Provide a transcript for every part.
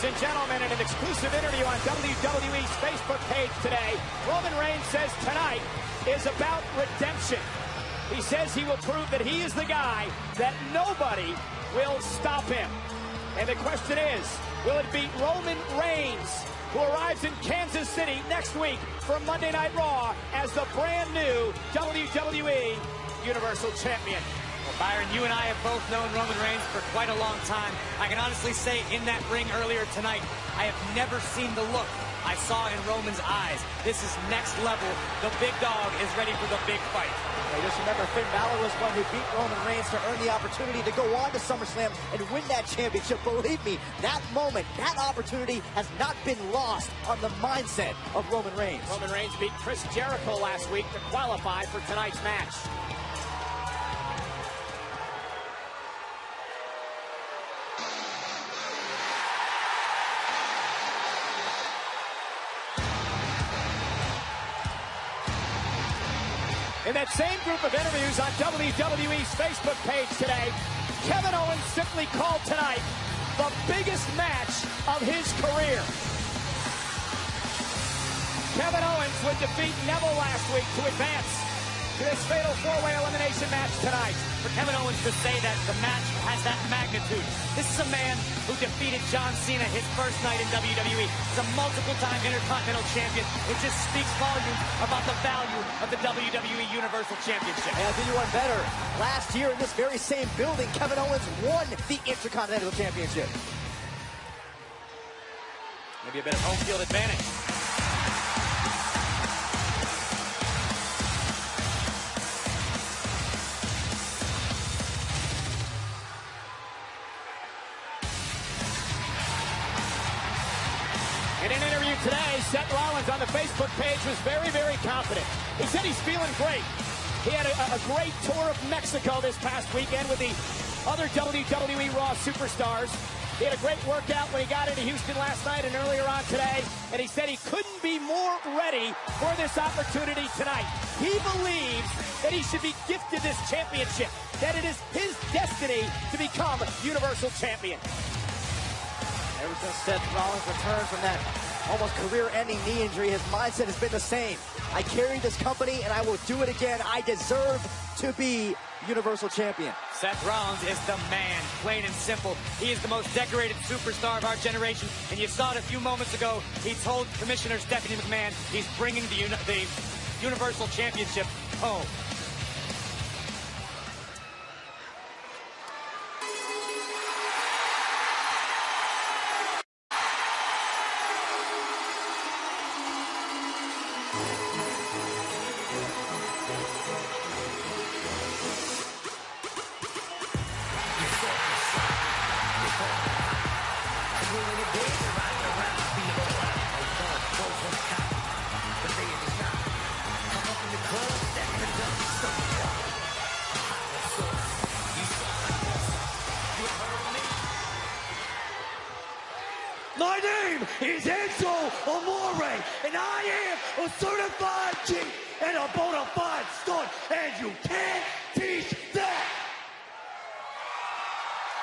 Ladies and gentlemen, in an exclusive interview on WWE's Facebook page today, Roman Reigns says tonight is about redemption. He says he will prove that he is the guy that nobody will stop him. And the question is, will it be Roman Reigns who arrives in Kansas City next week for Monday Night Raw as the brand new WWE Universal Champion? Byron, you and I have both known Roman Reigns for quite a long time. I can honestly say in that ring earlier tonight, I have never seen the look I saw in Roman's eyes. This is next level. The big dog is ready for the big fight. Hey, just remember, Finn Balor was one who beat Roman Reigns to earn the opportunity to go on to SummerSlam and win that championship. Believe me, that moment, that opportunity has not been lost on the mindset of Roman Reigns. Roman Reigns beat Chris Jericho last week to qualify for tonight's match. Same group of interviews on WWE's Facebook page today, Kevin Owens simply called tonight the biggest match of his career. Kevin Owens would defeat Neville last week to advance to this fatal four-way elimination match tonight. For Kevin Owens to say that the match has that magnitude. This is a man who defeated John Cena his first night in WWE. He's a multiple-time Intercontinental Champion. It just speaks volumes about the value of the WWE Universal Championship. And I'll do you one better. Last year in this very same building, Kevin Owens won the Intercontinental Championship. Maybe a bit of home field advantage. Was very, very confident. He said he's feeling great. He had a, a great tour of Mexico this past weekend with the other WWE Raw superstars. He had a great workout when he got into Houston last night and earlier on today, and he said he couldn't be more ready for this opportunity tonight. He believes that he should be gifted this championship, that it is his destiny to become Universal Champion. Ever since Seth Rollins returned from that almost career-ending knee injury, his mindset has been the same. I carry this company and I will do it again. I deserve to be Universal Champion. Seth Rollins is the man, plain and simple. He is the most decorated superstar of our generation, and you saw it a few moments ago. He told Commissioner Stephanie McMahon he's bringing the, the Universal Championship home. My name is Enzo and I am a certified G and a bona fide stunt, and you can't teach that.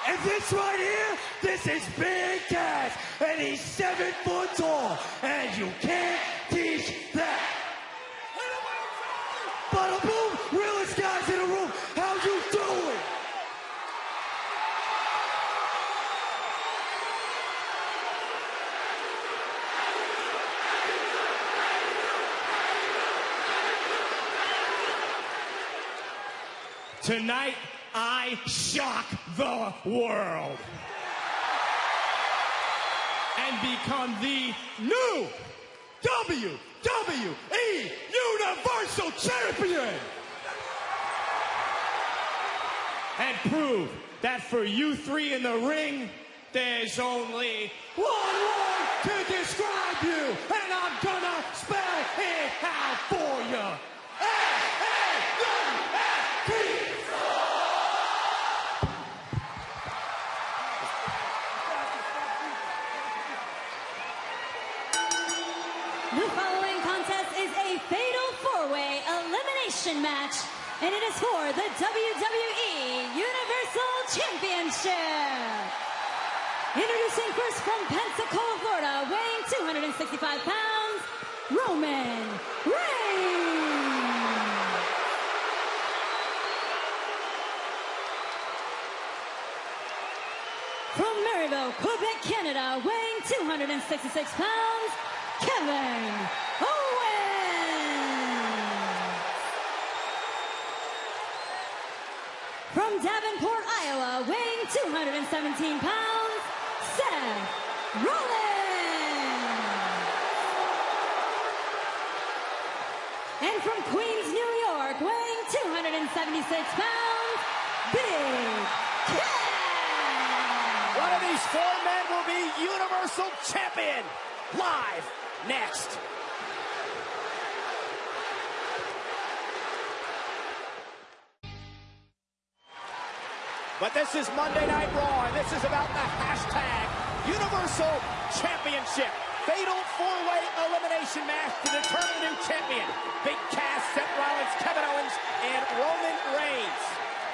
And this right here, this is Big Cass, and he's seven foot tall, and you can't teach that. Bada boom, realest guys in the room, how you doing? Tonight, I shock the world. And become the new WWE Universal Champion. And prove that for you three in the ring, there's only one word to describe you. And I'm gonna spell it out for you. For the WWE Universal Championship. Introducing first from Pensacola, Florida, weighing 265 pounds, Roman Reigns. From Marieville, Quebec, Canada, weighing 266 pounds, Kevin Owens. From Davenport, Iowa, weighing 217 pounds, Seth Rollins. And from Queens, New York, weighing 276 pounds, Big Cass. One of these four men will be Universal Champion. Live next. But this is Monday Night Raw, and this is about the hashtag Universal Championship. Fatal four-way elimination match to determine the new champion. Big Cass, Seth Rollins, Kevin Owens, and Roman Reigns.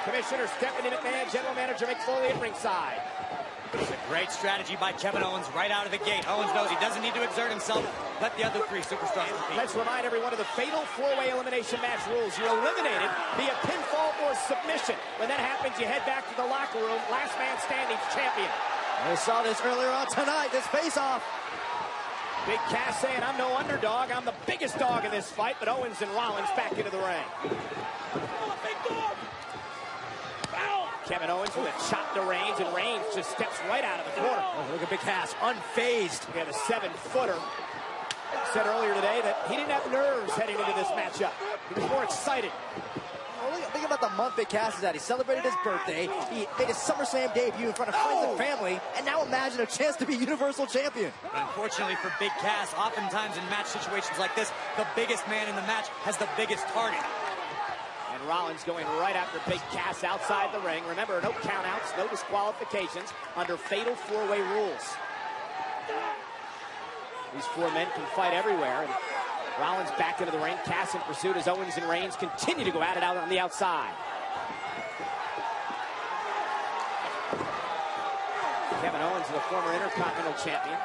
Commissioner Stephanie McMahon, General Manager Mick Foley at ringside. It's a great strategy by Kevin Owens right out of the gate. Owens knows he doesn't need to exert himself. Let the other three superstars compete. Let's remind everyone of the fatal four-way elimination match rules. You're eliminated via pinfall submission. When that happens, you head back to the locker room. Last man standing, champion. We saw this earlier on tonight, this face-off. Big Cass saying, I'm no underdog. I'm the biggest dog in this fight. But Owens and Rollins back into the ring. Kevin Owens with a chop to Reigns, and Reigns just steps right out of the corner. Oh, look at Big Cass, unfazed. We have a seven-footer. Said earlier today that he didn't have nerves heading into this matchup. He was more excited. Oh, think about the month Big Cass is at. He celebrated his birthday. He made his SummerSlam debut in front of friends and oh. family. And now imagine a chance to be Universal Champion. But unfortunately for Big Cass, oftentimes in match situations like this, the biggest man in the match has the biggest target. And Rollins going right after Big Cass outside the ring. Remember, no countouts, no disqualifications under fatal four-way rules. These four men can fight everywhere. Rollins back into the ring. Cass in pursuit as Owens and Reigns continue to go at it out on the outside. Kevin Owens, the former Intercontinental Champion.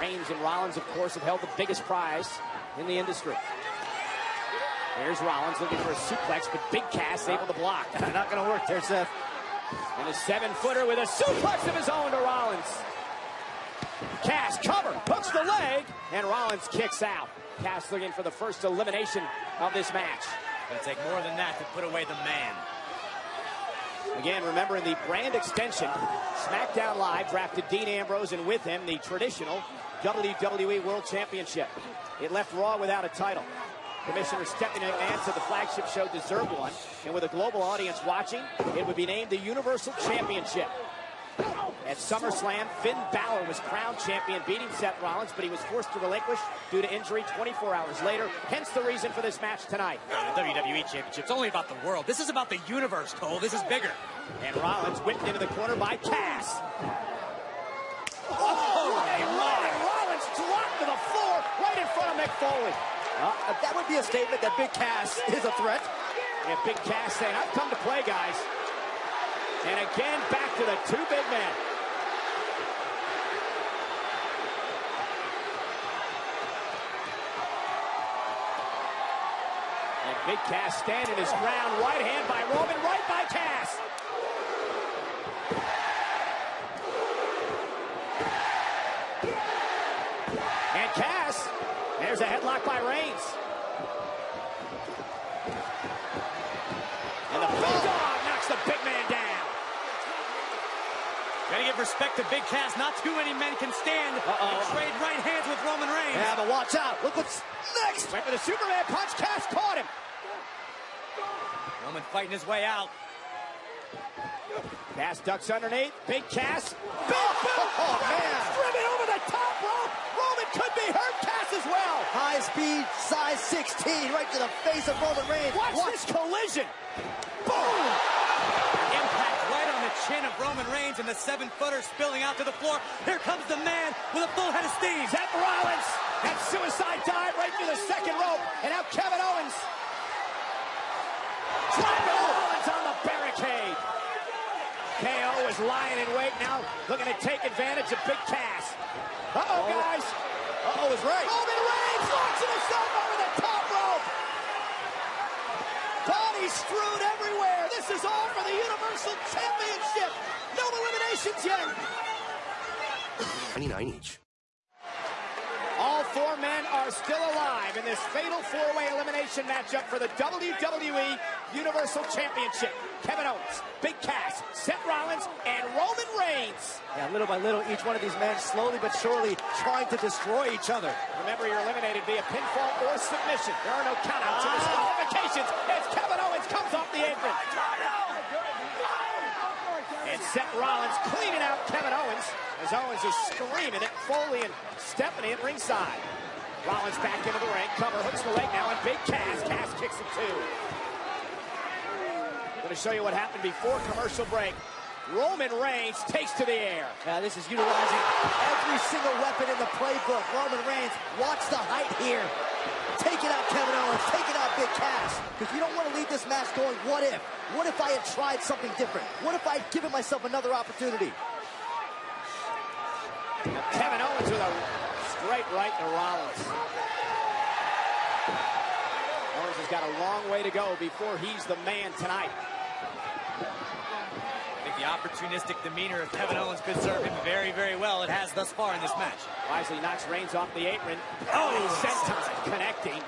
Reigns and Rollins, of course, have held the biggest prize in the industry. Here's Rollins looking for a suplex, but Big Cass able to block. Not going to work there, Seth. And a seven-footer with a suplex of his own to Rollins. Cass leg, and Rollins kicks out. Cass looking for the first elimination of this match. It'll take more than that to put away the man. Again, remembering the brand extension, SmackDown Live drafted Dean Ambrose and with him the traditional WWE World Championship. It left Raw without a title. Commissioner Stephanie McMahon said the flagship show deserved one, and with a global audience watching, it would be named the Universal Championship. At SummerSlam, Finn Balor was crowned champion, beating Seth Rollins, but he was forced to relinquish due to injury 24 hours later. Hence the reason for this match tonight. The WWE Championship's only about the world. This is about the universe, Cole. This is bigger. And Rollins whipped into the corner by Cass. Oh, my! Rollins dropped to the floor right in front of Mick Foley. Uh, that would be a statement that Big Cass is a threat. And Big Cass saying, I've come to play, guys. And again, back to the two big men. Big Cass standing his ground. Right hand by Roman, right by Cass. And Cass, there's a headlock by Reigns. And the Bulldog knocks the big man down. Gotta give respect to Big Cass. Not too many men can stand Uh-oh. and trade right hands with Roman Reigns. Yeah, but watch out. Look what's next. Went for the Superman punch. Cass caught him. Roman fighting his way out. Cass ducks underneath. Big Cass. Big boot. Oh, man. Driven over the top rope. Roman could be hurt. Cass as well. High speed, size 16, right to the face of Roman Reigns. Watch, this collision. Boom. Impact right on the chin of Roman Reigns and the seven-footer spilling out to the floor. Here comes the man with a full head of steam. Seth Rollins. That suicide dive right through the second rope. And now Kevin Owens. Dropping oh, Rollins on the barricade. KO is lying in wait. Now looking to take advantage of Big Cass. Uh-oh, oh. guys. Uh-oh is right. Oh, Roman Reigns launching himself over the top rope. Bodies strewn everywhere. This is all for the Universal Championship. No eliminations yet. 99 each. Four men are still alive in this fatal four-way elimination matchup for the WWE Universal Championship. Kevin Owens, Big Cass, Seth Rollins, and Roman Reigns. Yeah, little by little, each one of these men slowly but surely trying to destroy each other. Remember, you're eliminated via pinfall or submission. There are no countouts or disqualifications ah. as Kevin Owens comes off the apron. And Seth Rollins cleaning out Kevin Owens as Owens is screaming at Foley and Stephanie at ringside. Rollins back into the ring, cover, hooks the leg now, and Big Cass. Cass kicks him too. Going to show you what happened before commercial break. Roman Reigns takes to the air. Now, this is utilizing every single weapon in the playbook. Roman Reigns, watch the height here. Taking out Kevin Owens, Take it out Big Cass. Because you don't want to leave this match going, what if? What if I had tried something different? What if I had given myself another opportunity? Kevin Owens with a straight right to Rollins. Owens has got a long way to go before he's the man tonight. I the opportunistic demeanor of Kevin Owens could serve him very, very well. It has thus far in this match. Wisely knocks Reigns off the apron. Oh, oh senton connecting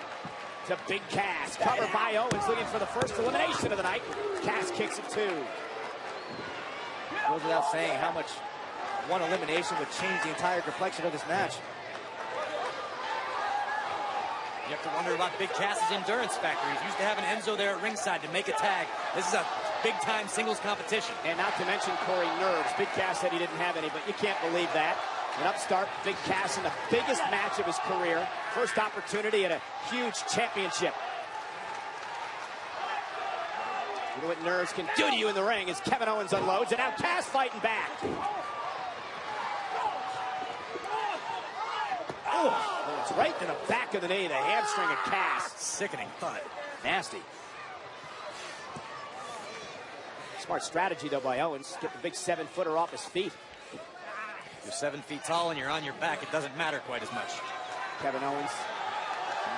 to Big Cass. Covered by Owens, looking for the first elimination of the night. Cass kicks it too. Goes without saying how much one elimination would change the entire complexion of this match. You have to wonder about Big Cass's endurance factor. He's used to having Enzo there at ringside to make a tag. This is a big-time singles competition. And not to mention Corey nerves. Big Cass said he didn't have any, but you can't believe that. An upstart, Big Cass in the biggest match of his career. First opportunity at a huge championship. You know what nerves can do to you in the ring as Kevin Owens unloads, and now Cass fighting back. Oh, it's right to the back of the knee, the hamstring of Cass. Sickening thud. Nasty. Smart strategy, though, by Owens. Get the big seven-footer off his feet. You're seven feet tall and you're on your back. It doesn't matter quite as much. Kevin Owens,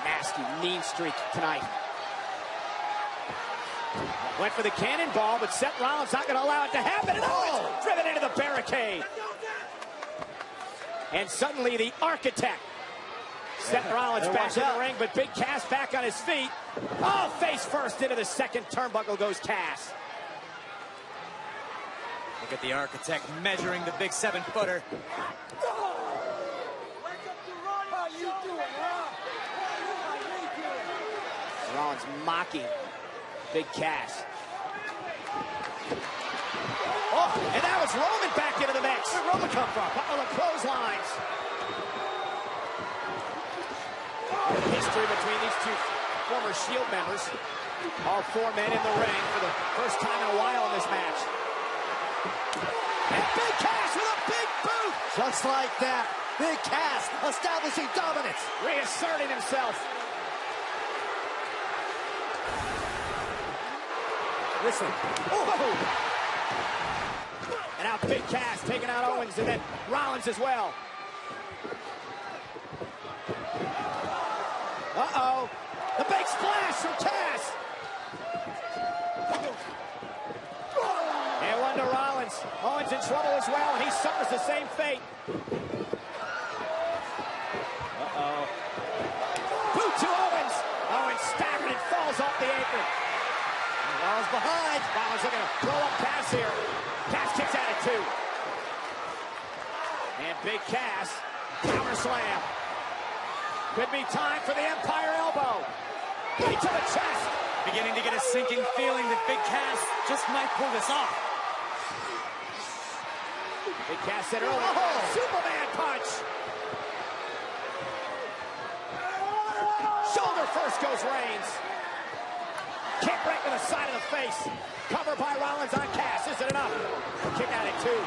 nasty, mean streak tonight. Went for the cannonball, but Seth Rollins not going to allow it to happen. And Owens driven into the barricade. And suddenly the architect. Seth Rollins Better back watch in the ring, but Big Cass back on his feet. Oh, face first into the second turnbuckle goes Cass. Look at the architect measuring the big seven-footer. Rollins mocking Big Cass. Oh, and that was Roman back into the mix. Where'd Roman come from? Couple of clotheslines. History between these two former Shield members. All four men in the ring for the first time in a while in this match. And Big Cass with a big boot. Just like that, Big Cass establishing dominance. Reasserting himself. Listen, Oh! And now Big Cass taking out Owens and then Rollins as well. Uh-oh. The big splash from Cass. And one to Rollins. Owens in trouble as well, and he suffers the same fate. Uh-oh. Boot to Owens. Owens staggered and falls off the apron. Rollins behind. Rollins looking to blow up Cass here. Cass kicks out at two. And Big Cass, counter slam. Could be time for the Empire elbow. Knee to the chest. Beginning to get a sinking feeling that Big Cass just might pull this off. Big Cass said earlier, Oh. Superman punch. Shoulder first goes Reigns. Kick right to the side of the face. Cover by Rollins on Cass. Is it enough? Kick out at two.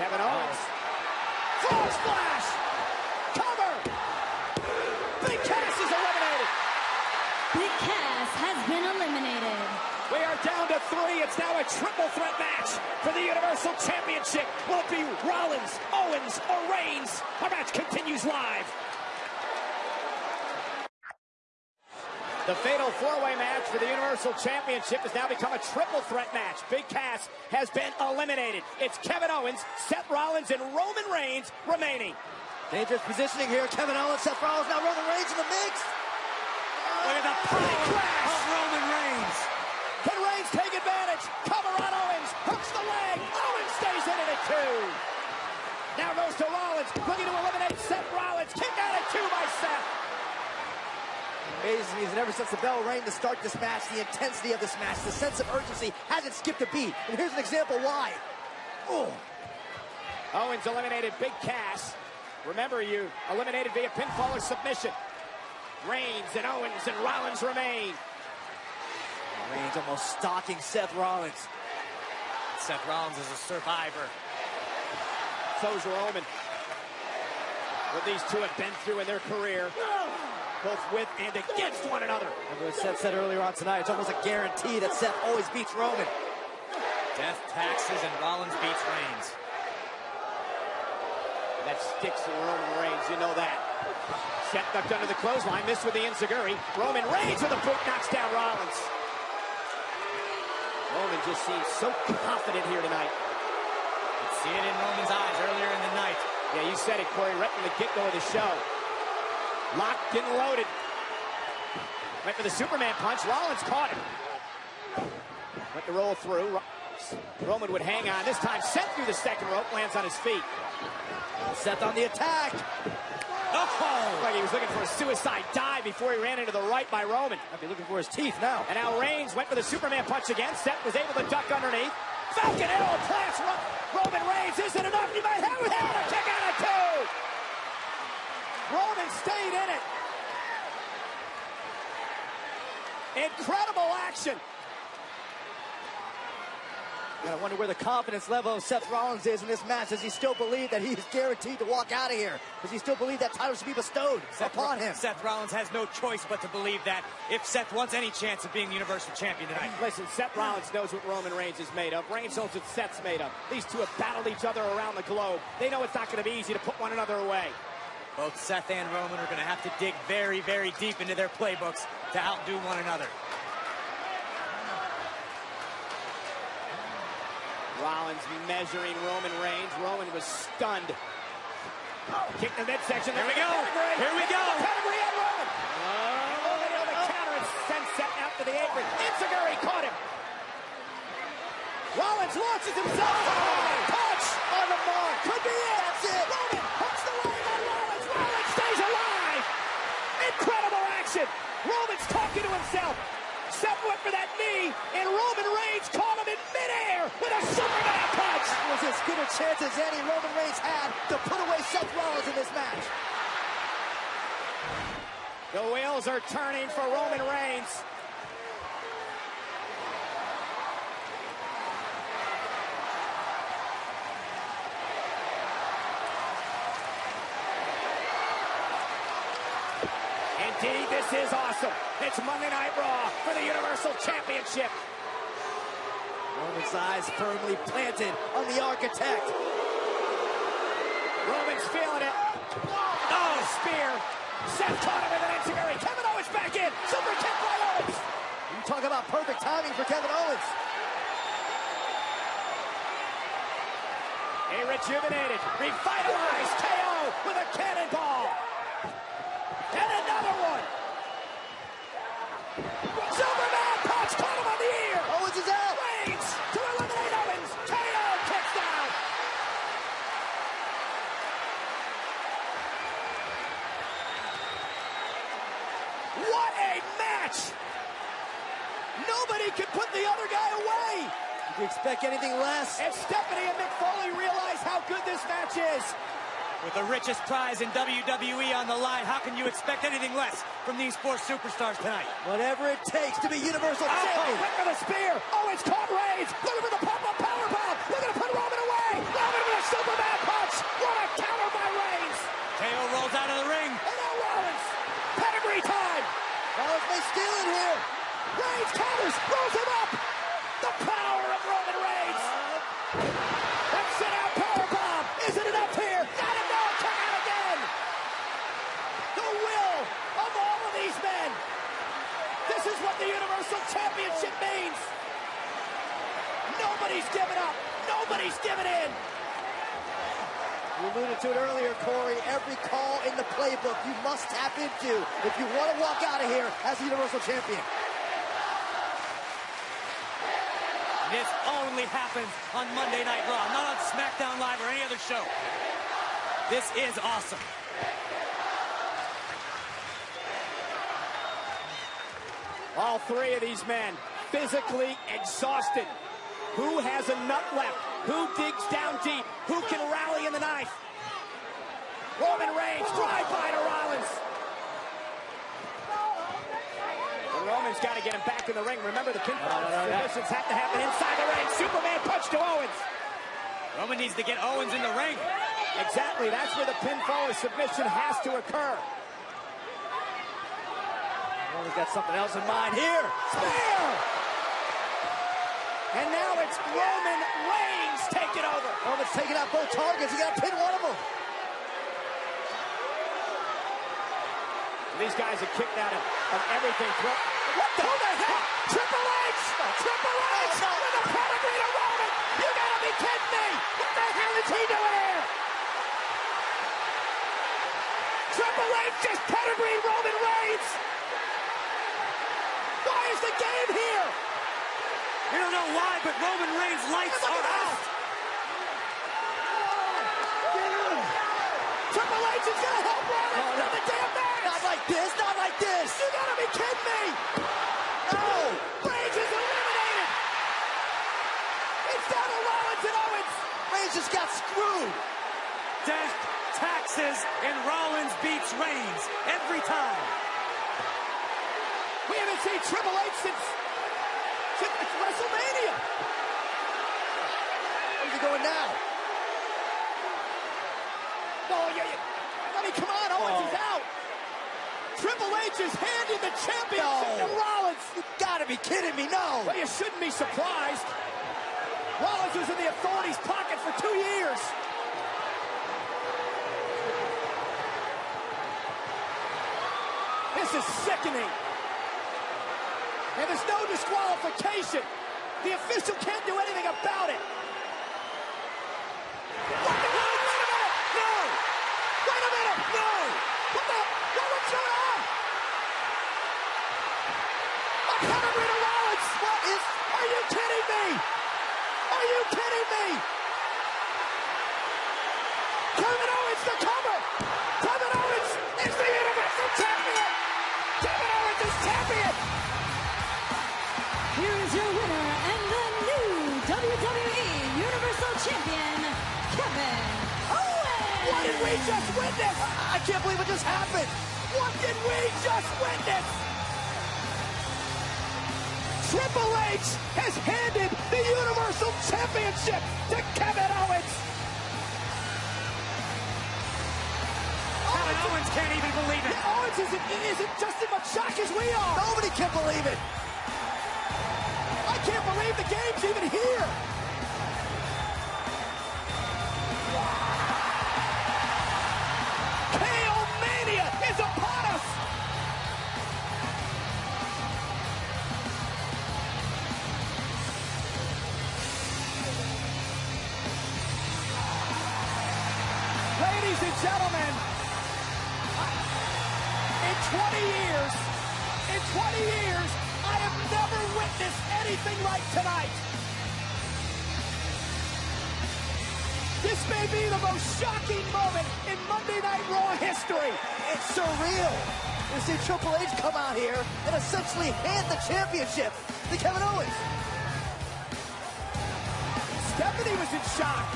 Kevin Owens. Full splash. Cover. Big Cass is eliminated. Big Cass has been eliminated. We are down to three. It's now a triple threat match for the Universal Championship. Will it be Rollins, Owens, or Reigns? Our match continues live. The fatal four-way match for the Universal Championship has now become a triple threat match. Big Cass has been eliminated. It's Kevin Owens, Seth Rollins, and Roman Reigns remaining. Dangerous positioning here. Kevin Owens, Seth Rollins, now Roman Reigns in the mix. Look at the power Of Roman Reigns. Can Reigns take advantage? Cover on Owens. Hooks the leg. Owens stays in it at two. Now goes to Rollins. Looking to eliminate Seth Rollins. Kick out at two by Seth. Amazing me is that ever since the bell rang to start this match, the intensity of this match, the sense of urgency hasn't skipped a beat. And here's an example why. Oh. Owens eliminated Big Cass. Remember, you eliminated via pinfall or submission. Reigns and Owens and Rollins remain. Reigns almost stalking Seth Rollins. Seth Rollins is a survivor. So's Roman. What these two have been through in their career both with and against one another. Remember what Seth said earlier on tonight, it's almost a guarantee that Seth always beats Roman. Death, taxes, and Rollins beats Reigns. That sticks in Roman Reigns, you know that. Seth ducked under the clothesline, missed with the Enzuigiri. Roman Reigns with a boot knocks down Rollins. Roman just seems so confident here tonight. You see it in Roman's eyes earlier in the night. Yeah, you said it, Corey, right from the get-go of the show. Locked and loaded. Went for the Superman punch. Rollins caught him. Went to roll through. Roman would hang on. This time, sent through the second rope, lands on his feet. Seth on the attack. Oh! Like he was looking for a suicide dive before he ran into the right by Roman. Might be looking for his teeth now. And now Reigns went for the Superman punch again. Seth was able to duck underneath. Falcon arrow plants Roman Reigns. Isn't enough. You might have it. A kick out of two. Roman stayed in it. Incredible action. I wonder where the confidence level of Seth Rollins is in this match. Does he still believe that he is guaranteed to walk out of here? Does he still believe that title should be bestowed Seth upon him? Seth Rollins has no choice but to believe that if Seth wants any chance of being the Universal Champion tonight. Listen, Seth Rollins knows what Roman Reigns is made of. Reigns knows what Seth's made of. These two have battled each other around the globe. They know it's not going to be easy to put one another away. Both Seth and Roman are going to have to dig very, very deep into their playbooks to outdo one another. Rollins measuring Roman Reigns. Roman was stunned. Kick the midsection. Here we go. Here we go. Pedigree on Roman. Oh. Roman on the counter and sends Seth out to the apron. Enzuigiri caught him. Rollins launches himself. Oh, punch on the mark. Could be it. That's it. Roman hooks the leg on Rollins. Rollins stays alive. Incredible action. Roman's talking to himself. Seth went for that knee, and Roman Reigns caught him in midair with a Superman punch. It was as good a chance as any Roman Reigns had to put away Seth Rollins in this match. The wheels are turning for Roman Reigns. Indeed, this is awesome. It's Monday Night Raw for the Universal Championship. Roman's eyes firmly planted on the architect. Roman's feeling it. Oh, spear. Seth caught him with an enzuigiri. Kevin Owens back in. Super kick by Owens. You talk about perfect timing for Kevin Owens. A rejuvenated, revitalized KO with a cannonball. And another one. Superman punch caught him on the ear. Owens is out. Reigns to eliminate Owens. KO kicks down. What a match! Nobody can put the other guy away. Did you expect anything less? And Stephanie and Mick Foley realize how good this match is. With the richest prize in WWE on the line, how can you expect anything less from these four superstars tonight? Whatever it takes to be Universal Oh, Champion. went for the spear. Oh, it's caught Reigns. Looking for the pop-up powerbomb. Looking to put Roman away. Roman with a Superman punch. What a counter by Reigns. KO rolls out of the ring. And now Rollins. Pedigree time. Rollins may steal it here. Reigns counters. Rolls Nobody's giving up. Nobody's giving in. You alluded to it earlier, Corey. Every call in the playbook you must tap into if you want to walk out of here as the Universal Champion. This only happens on Monday Night Raw, not on SmackDown Live or any other show. This is awesome. All three of these men physically exhausted. Who has a nut left? Who digs down deep? Who can rally in the knife? Roman Reigns, drive by to Rollins. And Roman's got to get him back in the ring. Remember, the pinfall submissions have to happen inside the ring. Superman punch to Owens. Roman needs to get Owens in the ring. Exactly, that's where the pinfall or submission has to occur. Roman's got something else in mind here. Spear! And now it's Roman Reigns taking over. Roman's taking out both targets. He got to pin one of them. These guys are kicked out of, of everything. What the? Who the heck? Triple H! Triple H oh, no. with a pedigree to Roman! You gotta be kidding me! What the hell is he doing here? Triple H just pedigree Roman Reigns! Why is the game here? We don't know why, but Roman Reigns' lights Look are out. that! Triple H is gonna help Roman oh, No, no. the damn match! Not like this, not like this. You gotta be kidding me! No. Oh, Reigns is eliminated! It's down to Rollins and Owens! Reigns just got screwed. Death, taxes, and Rollins beats Reigns every time. We haven't seen Triple H since WrestleMania! Where's he going now? Oh, yeah, yeah. I mean, come on, Owens is oh. out! Triple H is handing the championship No. to Rollins! You gotta be kidding me, no. Well, you shouldn't be surprised. Rollins was in the authorities' pocket for two years. This is sickening. And there's no disqualification. The official can't do anything about it. Wait a minute! No! Wait a minute! No! Are you kidding me? Are you kidding me? We just witness? I can't believe it just happened. What did we just witness? Triple H has handed the Universal Championship to Kevin Owens. Kevin Owens can't even believe it. Owens isn't, isn't just as much shock as we are. Nobody can believe it. I can't believe the game's even here. Years, in 20 years, I have never witnessed anything like tonight. This may be the most shocking moment in Monday Night Raw history. It's surreal to see Triple H come out here and essentially hand the championship to Kevin Owens. Stephanie was in shock.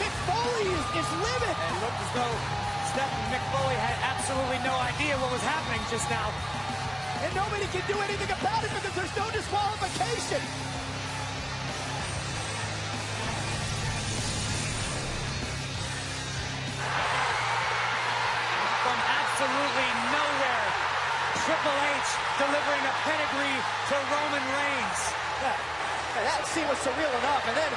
Mick Foley is, is livid. It looked as though Stephen McFoley had absolutely no idea what was happening just now. And nobody can do anything about it because there's no disqualification. From absolutely nowhere, Triple H delivering a pedigree to Roman Reigns. Yeah, that scene was surreal enough. And then